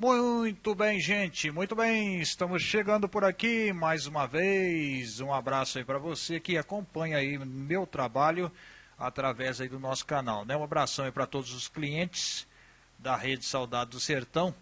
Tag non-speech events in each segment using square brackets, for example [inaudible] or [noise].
Muito bem, gente. Muito bem. Estamos chegando por aqui mais uma vez. Um abraço aí para você que acompanha aí meu trabalho através aí do nosso canal, né? Um abração aí para todos os clientes da Rede Saudade do Sertão.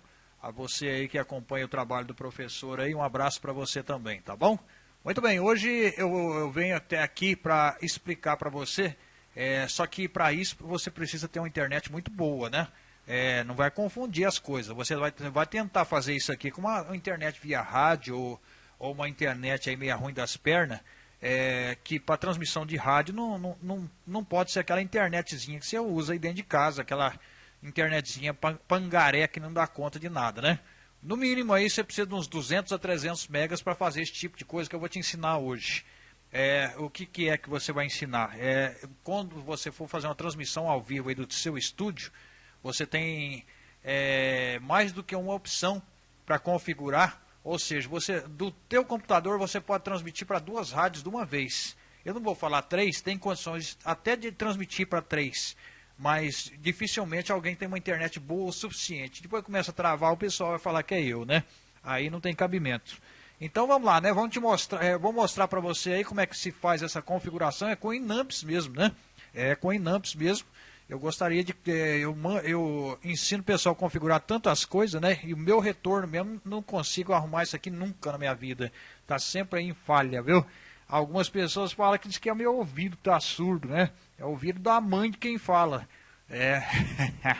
A você aí que acompanha o trabalho do professor aí, um abraço para você também, tá bom? Muito bem, hoje eu, eu venho até aqui para explicar para você, é, só que para isso você precisa ter uma internet muito boa, né? É, não vai confundir as coisas. Você vai, vai tentar fazer isso aqui com uma, uma internet via rádio ou, ou, uma internet aí meio ruim das pernas, é, que para transmissão de rádio não, não, não, não pode ser aquela internetzinha que você usa aí dentro de casa, aquela internetzinha pangaré que não dá conta de nada, né? No mínimo aí você precisa de uns 200 a 300 megas para fazer esse tipo de coisa que eu vou te ensinar hoje. É, o que, que é que você vai ensinar? É, quando você for fazer uma transmissão ao vivo aí do seu estúdio, você tem é, mais do que uma opção para configurar, ou seja, você do teu computador você pode transmitir para duas rádios de uma vez. Eu não vou falar três, tem condições até de transmitir para três, mas dificilmente alguém tem uma internet boa o suficiente. Depois começa a travar, o pessoal vai falar que é eu, né? Aí não tem cabimento. Então vamos lá, né? Vamos te mostrar, é, vou mostrar para você aí como é que se faz essa configuração. É com Inamps mesmo, né? É com Inamps mesmo. Eu gostaria de. É, eu, eu ensino o pessoal a configurar tantas coisas, né? E o meu retorno mesmo não consigo arrumar isso aqui nunca na minha vida. Tá sempre em falha, viu? Algumas pessoas falam que diz que é meu ouvido tá surdo, né? É o ouvido da mãe de quem fala. É.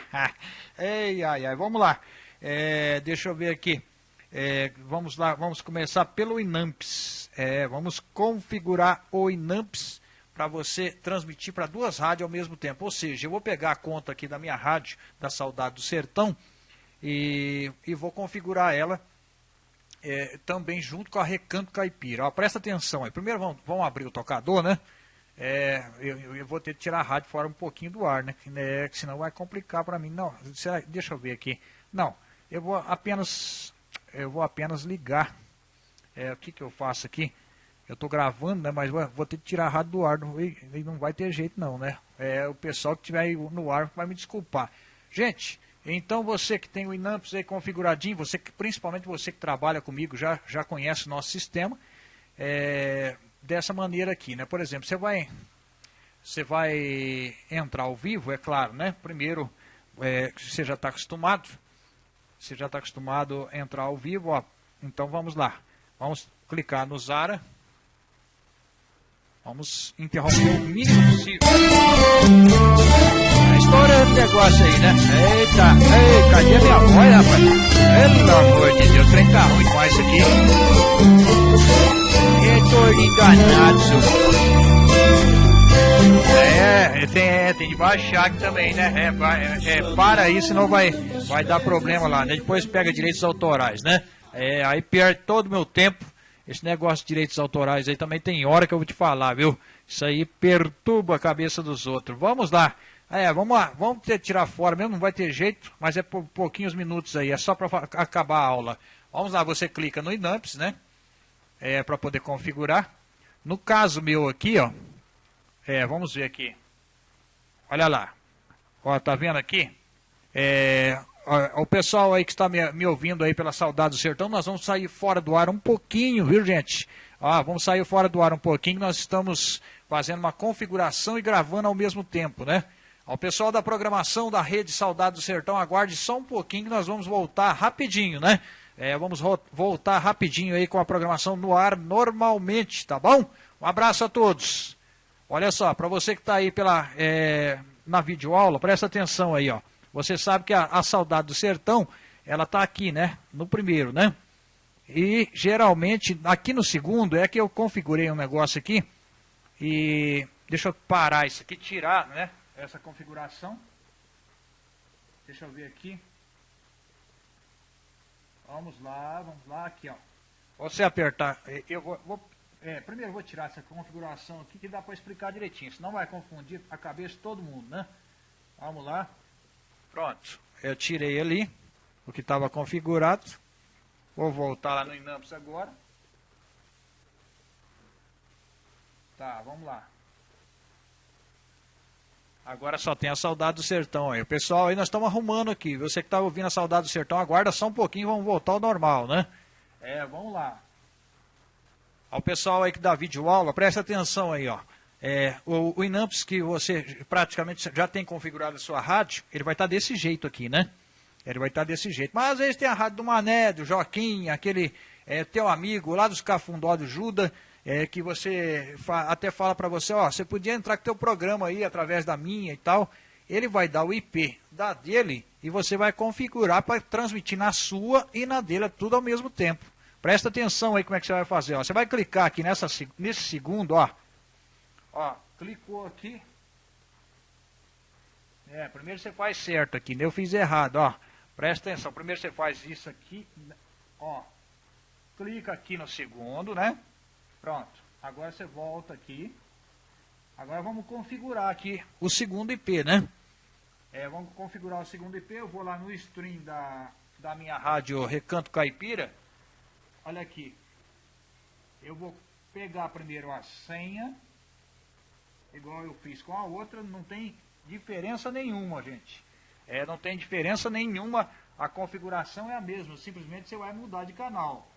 [laughs] Ei, ai, ai, vamos lá. É, deixa eu ver aqui. É, vamos lá, vamos começar pelo Inamps. É, vamos configurar o Inamps para você transmitir para duas rádios ao mesmo tempo. Ou seja, eu vou pegar a conta aqui da minha rádio, da Saudade do Sertão, e, e vou configurar ela é, também junto com a Recanto Caipira. Ó, presta atenção aí. Primeiro vamos, vamos abrir o tocador, né? É, eu, eu, vou ter que tirar a rádio fora um pouquinho do ar, né? Que, né, senão vai complicar para mim. Não, deixa eu ver aqui. Não, eu vou apenas, eu vou apenas ligar. É, o que, que eu faço aqui? Eu estou gravando, né? Mas vou ter que tirar a rádio do ar. Não, não vai ter jeito não, né? É, o pessoal que estiver no ar vai me desculpar. Gente, então você que tem o Inamps aí configuradinho, você que, principalmente você que trabalha comigo, já, já conhece o nosso sistema. É, dessa maneira aqui, né? Por exemplo, você vai, você vai entrar ao vivo, é claro, né? Primeiro, é, você já está acostumado, você já está acostumado a entrar ao vivo, ó. Então vamos lá. Vamos clicar no Zara. Vamos interromper o mínimo possível. Tá estourando o negócio aí, né? Eita, ei, cadê a minha voz, rapaz? Pelo amor de Deus, o trem tá ruim com isso aqui. Eu enganado, seu. É, tem, é, tem de baixar aqui também, né? É, é, para aí, senão vai, vai dar problema lá, né? Depois pega direitos autorais, né? É, aí perde todo o meu tempo esse negócio de direitos autorais aí também tem hora que eu vou te falar, viu? Isso aí perturba a cabeça dos outros. Vamos lá. É, vamos lá, vamos ter, tirar fora mesmo, não vai ter jeito, mas é por pouquinhos minutos aí, é só para acabar a aula. Vamos lá, você clica no Inamps, né? É, para poder configurar. No caso meu aqui, ó, é, vamos ver aqui. Olha lá. Ó, tá vendo aqui? É, o pessoal aí que está me, me, ouvindo aí pela saudade do sertão, nós vamos sair fora do ar um pouquinho, viu gente? Ó, vamos sair fora do ar um pouquinho, nós estamos fazendo uma configuração e gravando ao mesmo tempo, né? Ao pessoal da programação da Rede Saudade do Sertão, aguarde só um pouquinho que nós vamos voltar rapidinho, né? É, vamos voltar rapidinho aí com a programação no ar normalmente, tá bom? Um abraço a todos. Olha só, para você que está aí pela, é, na videoaula, presta atenção aí, ó. Você sabe que a, a saudade do sertão, ela está aqui, né? No primeiro, né? E geralmente, aqui no segundo, é que eu configurei um negócio aqui. E deixa eu parar isso aqui, tirar, né? Essa configuração. Deixa eu ver aqui. Vamos lá, vamos lá, aqui ó. Você apertar, eu vou, vou é, primeiro vou tirar essa configuração aqui que dá para explicar direitinho, senão vai confundir a cabeça de todo mundo, né? Vamos lá. Pronto, eu tirei ali o que estava configurado. Vou voltar lá no Inamps agora. Tá, vamos lá. Agora só tem a saudade do sertão aí. O pessoal aí nós estamos arrumando aqui. Você que está ouvindo a saudade do sertão, aguarda só um pouquinho, vamos voltar ao normal, né? É, vamos lá. Ao pessoal aí que dá vídeo aula, presta atenção aí, ó. É, o, o Inamps que você praticamente já tem configurado a sua rádio, ele vai estar tá desse jeito aqui, né? Ele vai estar tá desse jeito. Mas às vezes tem a rádio do Mané, do Joaquim, aquele é, teu amigo lá dos Cafundó do Juda, é, que você fa até fala para você, ó, você podia entrar com teu programa aí através da minha e tal. Ele vai dar o IP da dele e você vai configurar para transmitir na sua e na dele tudo ao mesmo tempo. Presta atenção aí como é que você vai fazer. Ó. Você vai clicar aqui nessa, nesse segundo, ó, Ó, clicou aqui. É, primeiro você faz certo aqui, né? Eu fiz errado, ó. Presta atenção, primeiro você faz isso aqui, ó. Clica aqui no segundo, né? Pronto. Agora você volta aqui. Agora vamos configurar aqui o segundo IP, né? É, vamos configurar o segundo IP. Eu vou lá no stream da, da minha rádio Recanto Caipira. Olha aqui. Eu vou pegar primeiro a senha igual eu fiz com a outra, não tem diferença nenhuma, gente. É, não tem diferença nenhuma, a configuração é a mesma, simplesmente você vai mudar de canal.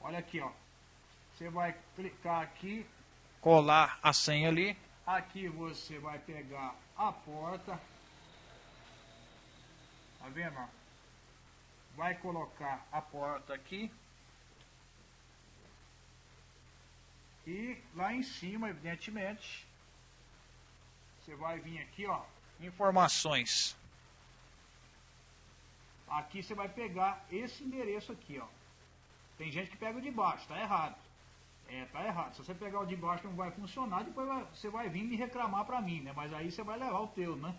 Olha aqui, ó. Você vai clicar aqui, colar a senha ali. Aqui você vai pegar a porta. Tá vendo? Vai colocar a porta aqui. E lá em cima, evidentemente, você vai vir aqui, ó, informações. Aqui você vai pegar esse endereço aqui, ó. Tem gente que pega o de baixo, tá errado. É, tá errado. Se você pegar o de baixo não vai funcionar, depois vai, você vai vir me reclamar pra mim, né? Mas aí você vai levar o teu, né?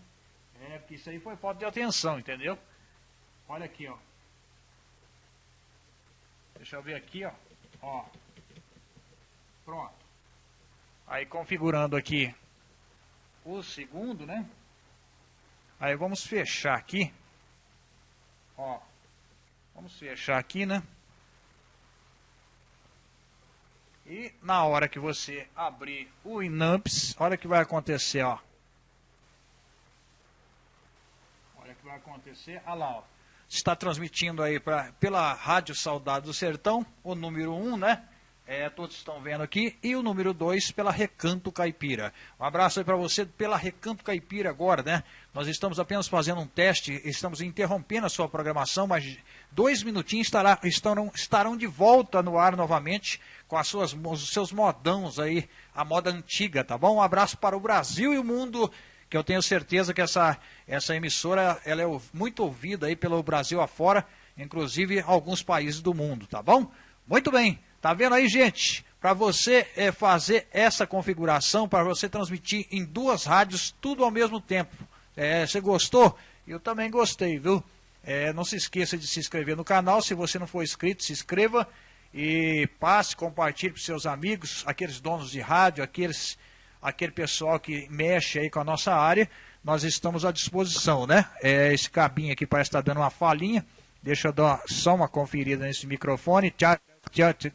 É, porque isso aí foi falta de atenção, entendeu? Olha aqui, ó. Deixa eu ver aqui, ó. Ó. Pronto. Aí configurando aqui o segundo, né? Aí vamos fechar aqui. Ó. Vamos fechar aqui, né? E na hora que você abrir o Inamps, olha o que vai acontecer, ó. Olha o que vai acontecer. Olha lá, ó. Está transmitindo aí pra, pela Rádio Saudade do Sertão, o número 1, um, né? É, todos estão vendo aqui. E o número 2 pela Recanto Caipira. Um abraço aí para você pela Recanto Caipira agora, né? Nós estamos apenas fazendo um teste, estamos interrompendo a sua programação, mas dois minutinhos estará, estarão, estarão de volta no ar novamente com as suas, os seus modãos aí, a moda antiga, tá bom? Um abraço para o Brasil e o mundo, que eu tenho certeza que essa, essa emissora ela é muito ouvida aí pelo Brasil afora, inclusive alguns países do mundo, tá bom? Muito bem. Tá vendo aí, gente? Para você é, fazer essa configuração, para você transmitir em duas rádios, tudo ao mesmo tempo. É, você gostou? Eu também gostei, viu? É, não se esqueça de se inscrever no canal. Se você não for inscrito, se inscreva e passe, compartilhe para seus amigos, aqueles donos de rádio, aqueles, aquele pessoal que mexe aí com a nossa área. Nós estamos à disposição, né? É, esse cabinho aqui parece estar tá dando uma falinha. Deixa eu dar só uma conferida nesse microfone. Tchau.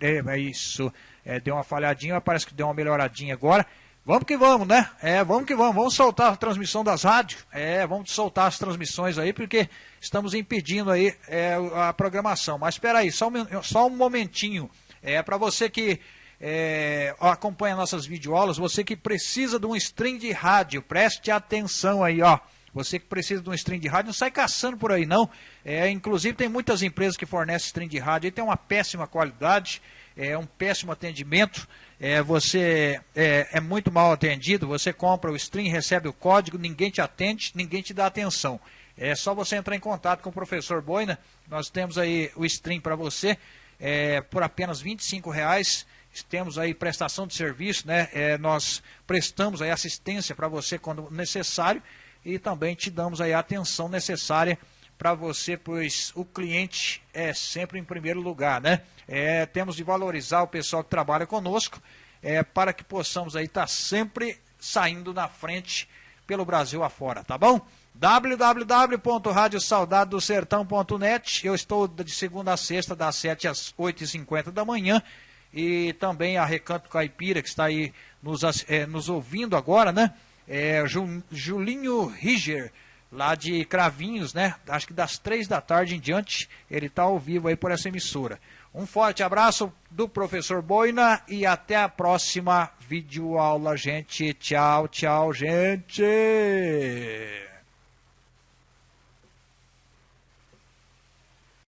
É isso, é, deu uma falhadinha, parece que deu uma melhoradinha agora. Vamos que vamos, né? É, vamos que vamos. Vamos soltar a transmissão das rádios. É, vamos soltar as transmissões aí, porque estamos impedindo aí é, a programação. Mas espera aí, só um, só um momentinho. É para você que é, acompanha nossas videoaulas, você que precisa de um stream de rádio, preste atenção aí, ó. Você que precisa de um stream de rádio, não sai caçando por aí não. É, inclusive tem muitas empresas que fornecem stream de rádio e tem uma péssima qualidade, é um péssimo atendimento. É, você é, é, muito mal atendido, você compra o stream, recebe o código, ninguém te atende, ninguém te dá atenção. É só você entrar em contato com o professor Boina, nós temos aí o stream para você é, por apenas R$ reais. Temos aí prestação de serviço, né? É, nós prestamos aí assistência para você quando necessário e também te damos aí a atenção necessária para você, pois o cliente é sempre em primeiro lugar, né? É, temos de valorizar o pessoal que trabalha conosco é, para que possamos aí estar tá sempre saindo na frente pelo Brasil afora, tá bom? www.radiosaudadosertão.net Eu estou de segunda a sexta, das 7 às 8h50 da manhã. E também a Recanto Caipira, que está aí nos, é, nos ouvindo agora, né? É, Julinho Riger, lá de Cravinhos, né? Acho que das três da tarde em diante, ele está ao vivo aí por essa emissora. Um forte abraço do professor Boina e até a próxima videoaula, gente. Tchau, tchau, gente.